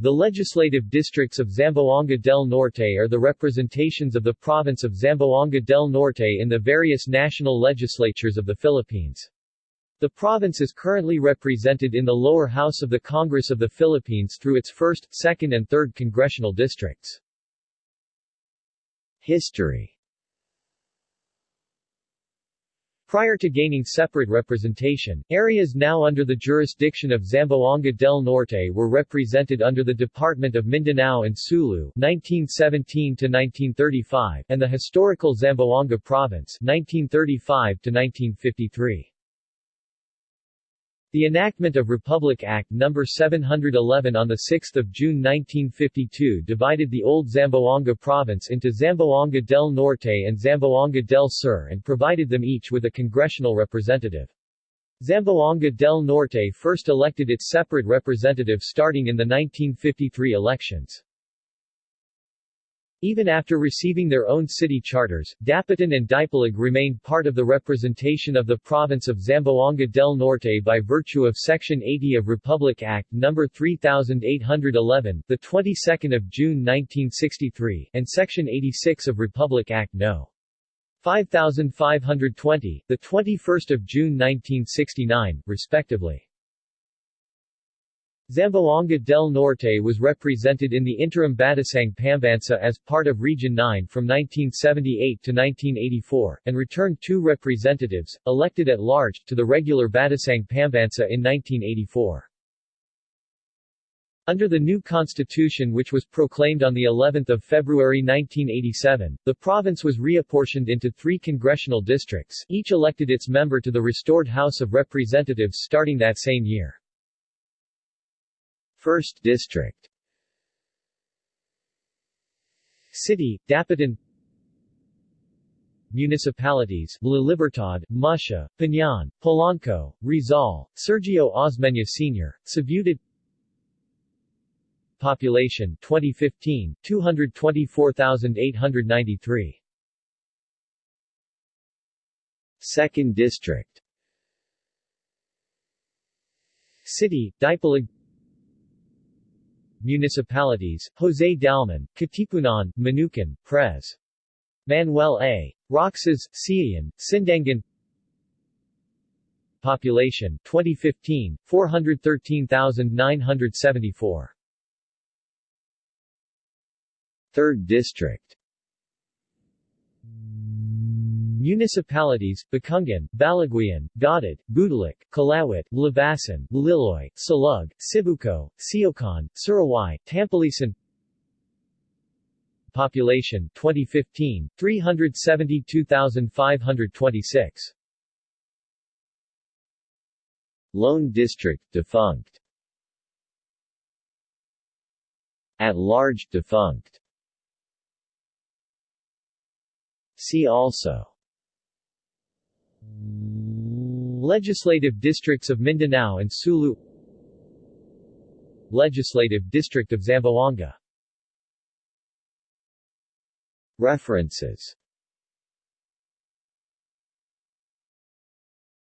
The legislative districts of Zamboanga del Norte are the representations of the province of Zamboanga del Norte in the various national legislatures of the Philippines. The province is currently represented in the lower house of the Congress of the Philippines through its 1st, 2nd and 3rd congressional districts. History Prior to gaining separate representation, areas now under the jurisdiction of Zamboanga del Norte were represented under the Department of Mindanao and Sulu 1917-1935 and the historical Zamboanga Province 1935-1953. The enactment of Republic Act No. 711 on 6 June 1952 divided the old Zamboanga province into Zamboanga del Norte and Zamboanga del Sur and provided them each with a congressional representative. Zamboanga del Norte first elected its separate representative starting in the 1953 elections. Even after receiving their own city charters, Dapitan and Dipolog remained part of the representation of the province of Zamboanga del Norte by virtue of Section 80 of Republic Act No. 3811, the 22nd of June 1963, and Section 86 of Republic Act No. 5520, the 21st of June 1969, respectively. Zamboanga del Norte was represented in the interim Batasang Pambansa as part of Region 9 from 1978 to 1984, and returned two representatives, elected at large, to the regular Batasang Pambansa in 1984. Under the new constitution which was proclaimed on the 11th of February 1987, the province was reapportioned into three congressional districts, each elected its member to the restored House of Representatives starting that same year. 1st District. City, Dapitan. Municipalities, La Libertad, Mutia, Piñan, Polanco, Rizal, Sergio Osmeña Sr., Ciudad Population 2015, 224,893 2nd District. City, Dipolog Municipalities, Jose Dalman, Katipunan, Manukan, Pres. Manuel A. Roxas, Siayan, Sindangan Population 2015, 413,974 3rd District Municipalities, Bacungan, Baliguian, Godod, Budalik, Kalawit, Labason, Liloy, Salug, Sibuco, Siocon, Sirawai, Tampilisan Population 2015, 372,526 Lone District defunct. At large defunct. See also Legislative districts of Mindanao and Sulu. Legislative district of Zamboanga. References